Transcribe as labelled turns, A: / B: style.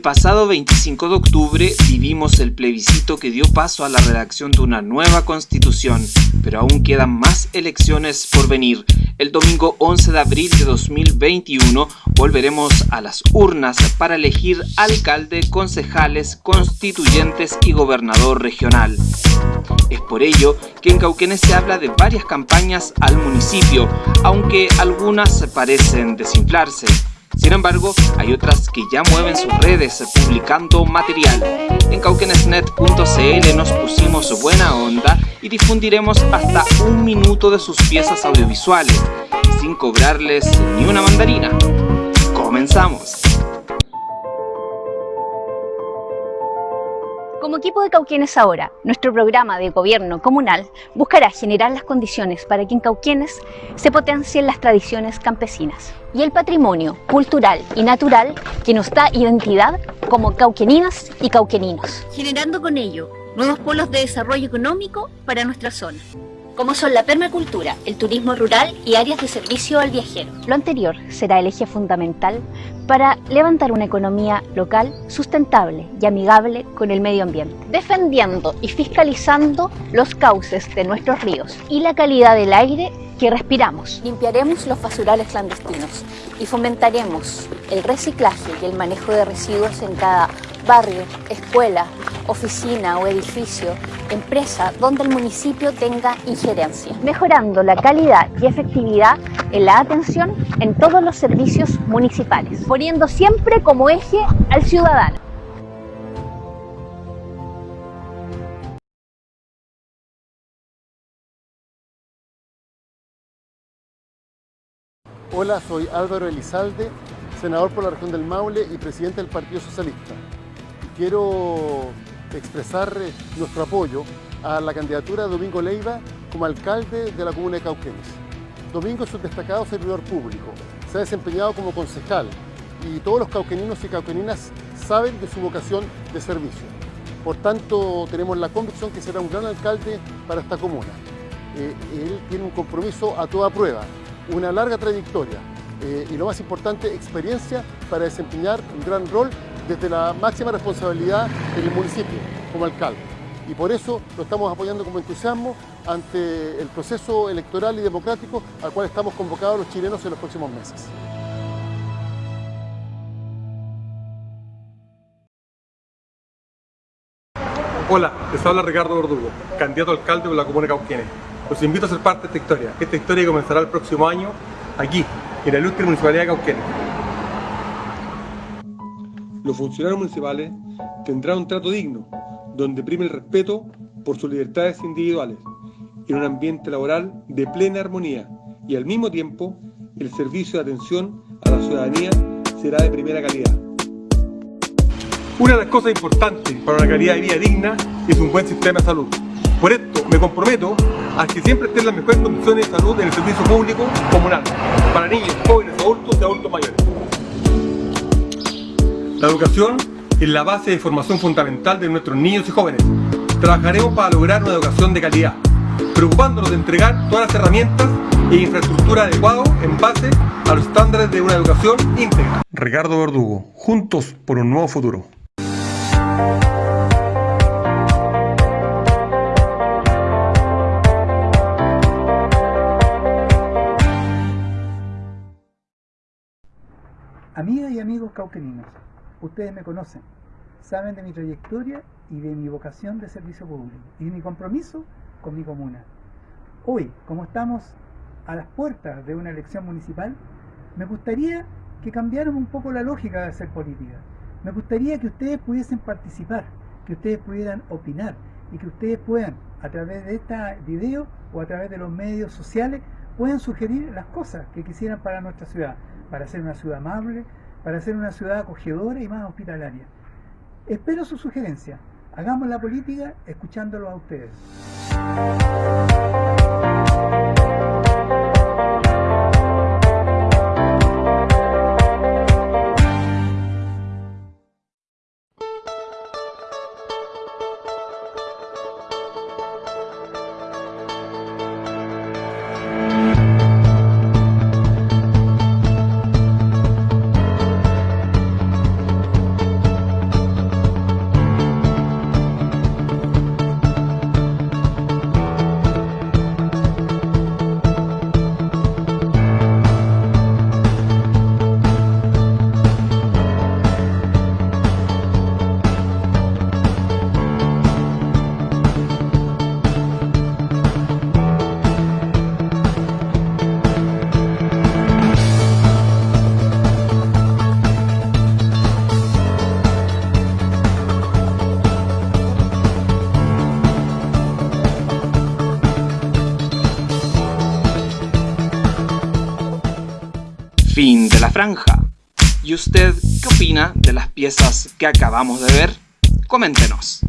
A: pasado 25 de octubre vivimos el plebiscito que dio paso a la redacción de una nueva constitución, pero aún quedan más elecciones por venir. El domingo 11 de abril de 2021 volveremos a las urnas para elegir alcalde, concejales, constituyentes y gobernador regional. Es por ello que en Cauquenes se habla de varias campañas al municipio, aunque algunas parecen desinflarse. Sin embargo, hay otras que ya mueven sus redes publicando material. En cauquenesnet.cl nos pusimos buena onda y difundiremos hasta un minuto de sus piezas audiovisuales, sin cobrarles ni una mandarina. ¡Comenzamos!
B: Como equipo de Cauquienes Ahora, nuestro programa de gobierno comunal buscará generar las condiciones para que en Cauquienes se potencien las tradiciones campesinas y el patrimonio cultural y natural que nos da identidad como cauqueninas y cauqueninos, generando con ello nuevos polos de desarrollo económico para nuestra zona como son la permacultura, el turismo rural y áreas de servicio al viajero. Lo anterior será el eje fundamental para levantar una economía local sustentable y amigable con el medio ambiente, defendiendo y fiscalizando los cauces de nuestros ríos y la calidad del aire que respiramos. Limpiaremos los basurales clandestinos y fomentaremos el reciclaje y el manejo de residuos en cada barrio, escuela, oficina o edificio, empresa donde el municipio tenga injerencia, mejorando la calidad y efectividad en la atención en todos los servicios municipales, poniendo siempre como eje al ciudadano.
C: Hola, soy Álvaro Elizalde, senador por la región del Maule y presidente del Partido Socialista. Quiero expresar eh, nuestro apoyo a la candidatura de Domingo Leiva como alcalde de la comuna de Cauquenes. Domingo es un destacado servidor público, se ha desempeñado como concejal y todos los cauqueninos y cauqueninas saben de su vocación de servicio. Por tanto, tenemos la convicción que será un gran alcalde para esta comuna. Eh, él tiene un compromiso a toda prueba, una larga trayectoria eh, y lo más importante, experiencia para desempeñar un gran rol desde la máxima responsabilidad del municipio como alcalde. Y por eso lo estamos apoyando como entusiasmo ante el proceso electoral y democrático al cual estamos convocados los chilenos en los próximos meses.
D: Hola, les habla Ricardo Verdugo, candidato a alcalde de la comuna Cauquienes. Los invito a ser parte de esta historia. Esta historia comenzará el próximo año aquí, en la ilustre Municipalidad de Cauquienes los funcionarios municipales tendrán un trato digno, donde prime el respeto por sus libertades individuales, en un ambiente laboral de plena armonía y al mismo tiempo el servicio de atención a la ciudadanía será de primera calidad. Una de las cosas importantes para una calidad de vida digna es un buen sistema de salud. Por esto me comprometo a que siempre estén las mejores condiciones de salud en el servicio público comunal, para niños, jóvenes, adultos y adultos mayores. La educación es la base de formación fundamental de nuestros niños y jóvenes. Trabajaremos para lograr una educación de calidad, preocupándonos de entregar todas las herramientas e infraestructura adecuadas en base a los estándares de una educación íntegra. Ricardo Verdugo, juntos por un nuevo futuro.
E: Amigas y amigos cauqueninos, Ustedes me conocen, saben de mi trayectoria y de mi vocación de servicio público y de mi compromiso con mi comuna. Hoy, como estamos a las puertas de una elección municipal, me gustaría que cambiaran un poco la lógica de hacer política. Me gustaría que ustedes pudiesen participar, que ustedes pudieran opinar y que ustedes puedan, a través de este video o a través de los medios sociales, puedan sugerir las cosas que quisieran para nuestra ciudad, para ser una ciudad amable, para ser una ciudad acogedora y más hospitalaria. Espero su sugerencia. Hagamos la política escuchándolo a ustedes.
A: Franja. ¿Y usted qué opina de las piezas que acabamos de ver? Coméntenos.